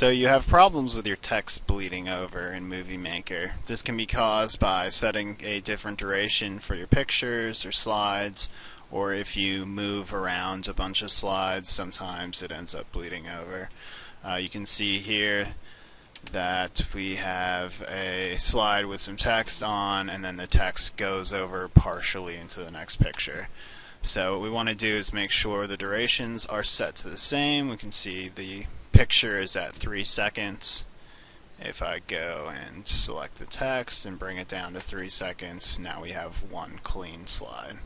So you have problems with your text bleeding over in Movie Maker. This can be caused by setting a different duration for your pictures or slides, or if you move around a bunch of slides, sometimes it ends up bleeding over. Uh, you can see here that we have a slide with some text on, and then the text goes over partially into the next picture. So what we want to do is make sure the durations are set to the same. We can see the picture is at 3 seconds. If I go and select the text and bring it down to 3 seconds, now we have one clean slide.